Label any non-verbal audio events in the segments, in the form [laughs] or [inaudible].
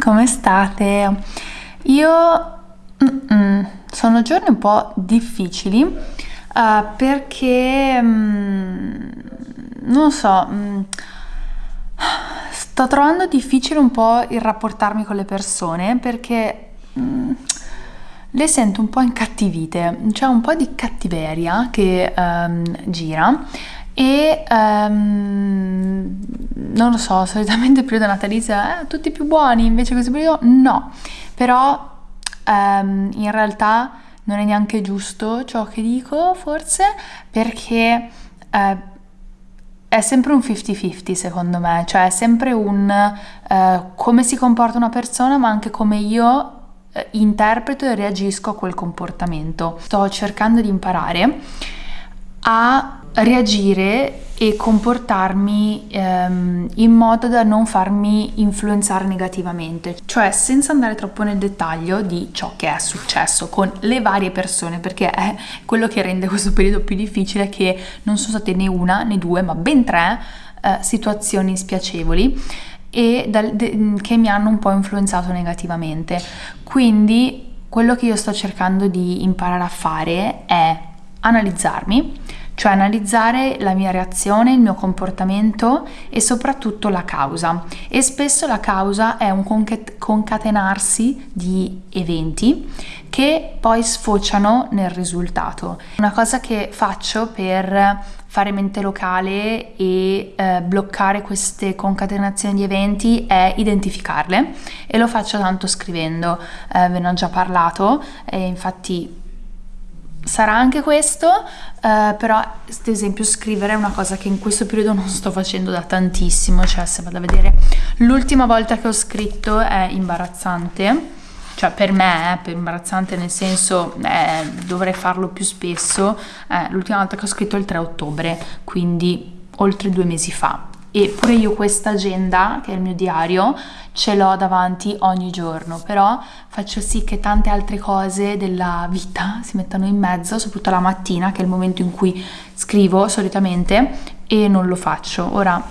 come state? Io mm-mm, sono giorni un po' difficili uh, perché mm, non so, mm, sto trovando difficile un po' il rapportarmi con le persone perché mm, le sento un po' incattivite, c'è un po' di cattiveria che um, gira e um, non lo so, solitamente il periodo natalizio eh, tutti più buoni, invece questo periodo no, però um, in realtà non è neanche giusto ciò che dico forse perché uh, è sempre un 50-50 secondo me, cioè è sempre un uh, come si comporta una persona ma anche come io uh, interpreto e reagisco a quel comportamento. Sto cercando di imparare a reagire e comportarmi ehm, in modo da non farmi influenzare negativamente, cioè senza andare troppo nel dettaglio di ciò che è successo con le varie persone, perché è quello che rende questo periodo più difficile che non sono state né una né due, ma ben tre eh, situazioni spiacevoli e dal, de, che mi hanno un po' influenzato negativamente. Quindi quello che io sto cercando di imparare a fare è analizzarmi, cioè analizzare la mia reazione, il mio comportamento e soprattutto la causa. E spesso la causa è un concatenarsi di eventi che poi sfociano nel risultato. Una cosa che faccio per fare mente locale e eh, bloccare queste concatenazioni di eventi è identificarle e lo faccio tanto scrivendo, eh, ve ne ho già parlato infatti sarà anche questo, eh, però ad esempio scrivere è una cosa che in questo periodo non sto facendo da tantissimo, cioè se vado a vedere l'ultima volta che ho scritto è imbarazzante, cioè per me è per imbarazzante nel senso eh, dovrei farlo più spesso, eh, l'ultima volta che ho scritto è il 3 ottobre, quindi oltre due mesi fa. E pure io questa agenda, che è il mio diario, ce l'ho davanti ogni giorno, però faccio sì che tante altre cose della vita [laughs] si mettano in mezzo, soprattutto la mattina, che è il momento in cui scrivo solitamente, e non lo faccio. Ora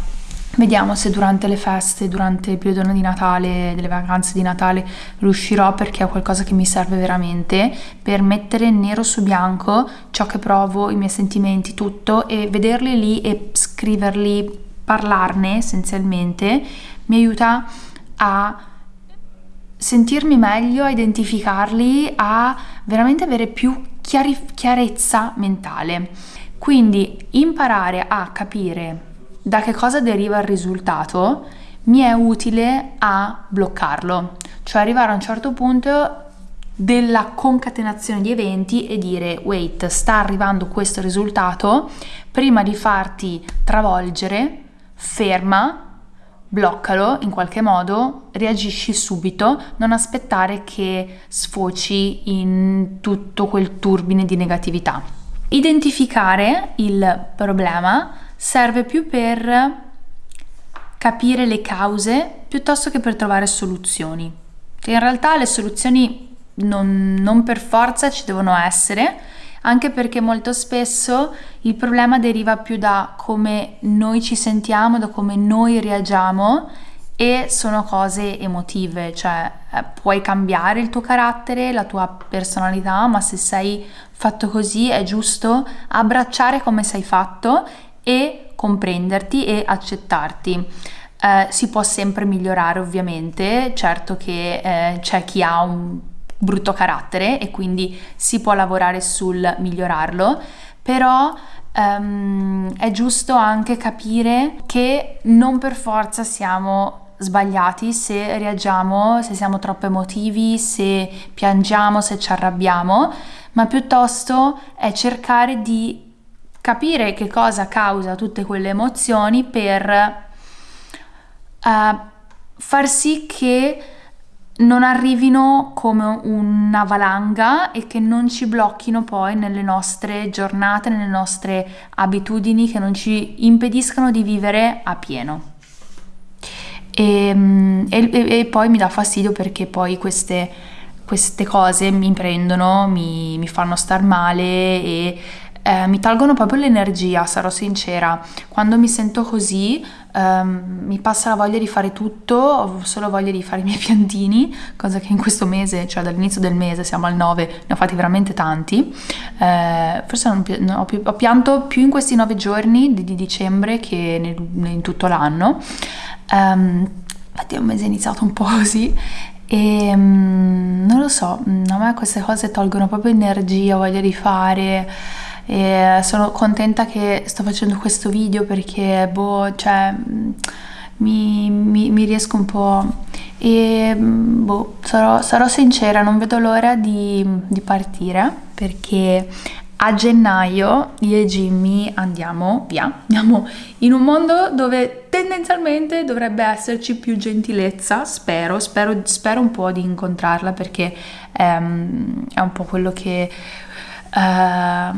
vediamo se durante le feste, durante il periodo di Natale, delle vacanze di Natale, riuscirò perché è qualcosa che mi serve veramente per mettere nero su bianco ciò che provo, i miei sentimenti, tutto, e vederli lì e scriverli, parlarne essenzialmente, mi aiuta a sentirmi meglio, a identificarli, a veramente avere più chiarezza mentale. Quindi imparare a capire da che cosa deriva il risultato mi è utile a bloccarlo, cioè arrivare a un certo punto della concatenazione di eventi e dire wait, sta arrivando questo risultato, prima di farti travolgere, ferma, bloccalo in qualche modo, reagisci subito, non aspettare che sfoci in tutto quel turbine di negatività. Identificare il problema serve più per capire le cause piuttosto che per trovare soluzioni. In realtà le soluzioni non, non per forza ci devono essere, anche perché molto spesso il problema deriva più da come noi ci sentiamo, da come noi reagiamo e sono cose emotive, cioè eh, puoi cambiare il tuo carattere, la tua personalità, ma se sei fatto così è giusto abbracciare come sei fatto e comprenderti e accettarti. Eh, si può sempre migliorare ovviamente, certo che eh, c'è chi ha un brutto carattere e quindi si può lavorare sul migliorarlo, però um, è giusto anche capire che non per forza siamo sbagliati se reagiamo, se siamo troppo emotivi, se piangiamo, se ci arrabbiamo, ma piuttosto è cercare di capire che cosa causa tutte quelle emozioni per uh, far sì che non arrivino come una valanga e che non ci blocchino poi nelle nostre giornate, nelle nostre abitudini, che non ci impediscano di vivere a pieno. E, e, e poi mi dà fastidio perché poi queste, queste cose mi prendono, mi, mi fanno star male e eh, mi tolgono proprio l'energia, sarò sincera. Quando mi sento così um, mi passa la voglia di fare tutto, ho solo voglia di fare i miei [laughs] piantini, cosa che in questo mese, cioè dall'inizio del mese, siamo al 9, ne ho fatti veramente tanti. Eh, forse non, più, ho, pianto più in questi 9 giorni di, di dicembre che nel, in tutto l'anno. Um, infatti è un mese iniziato un po' [laughs] così e um, non lo so, a me queste cose tolgono proprio energia, voglia di fare e sono contenta che sto facendo questo video perché, boh, cioè, mi, mi, mi riesco un po'... E, boh, sarò, sarò sincera, non vedo l'ora di, di partire perché a gennaio io e Jimmy andiamo via, andiamo in un mondo dove tendenzialmente dovrebbe esserci più gentilezza, spero, spero, spero un po' di incontrarla perché um, è un po' quello che uh,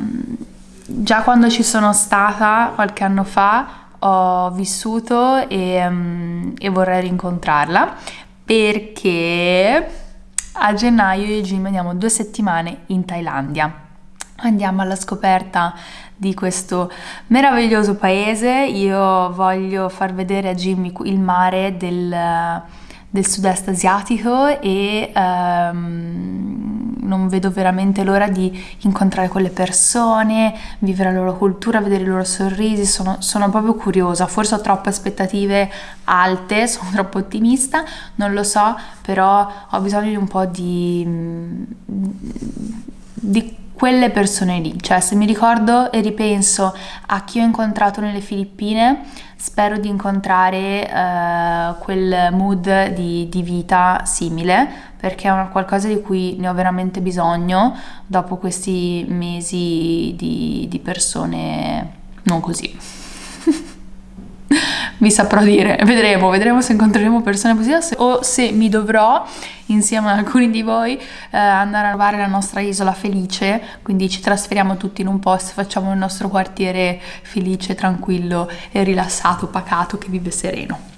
già quando ci sono stata qualche anno fa ho vissuto e, um, e vorrei rincontrarla perché a gennaio io e Jimmy andiamo due settimane in Thailandia andiamo alla scoperta di questo meraviglioso paese. Io voglio far vedere a Jimmy il mare del, del sud-est asiatico e um, non vedo veramente l'ora di incontrare quelle persone, vivere la loro cultura, vedere i loro sorrisi, sono, sono proprio curiosa, forse ho troppe aspettative alte, [laughs] sono troppo ottimista, non lo so, però ho bisogno di un po' di, di quelle persone lì, cioè se mi ricordo e ripenso a chi ho incontrato nelle Filippine, spero di incontrare uh, quel mood di, di, vita simile perché è qualcosa di cui ne ho veramente bisogno dopo questi mesi di, di persone non così vi saprò dire, vedremo, vedremo se incontreremo persone positive. O se mi dovrò insieme ad alcuni di voi eh, andare a trovare la nostra isola felice, quindi ci trasferiamo tutti in un posto, facciamo il nostro quartiere felice, tranquillo e rilassato, pacato che vive sereno.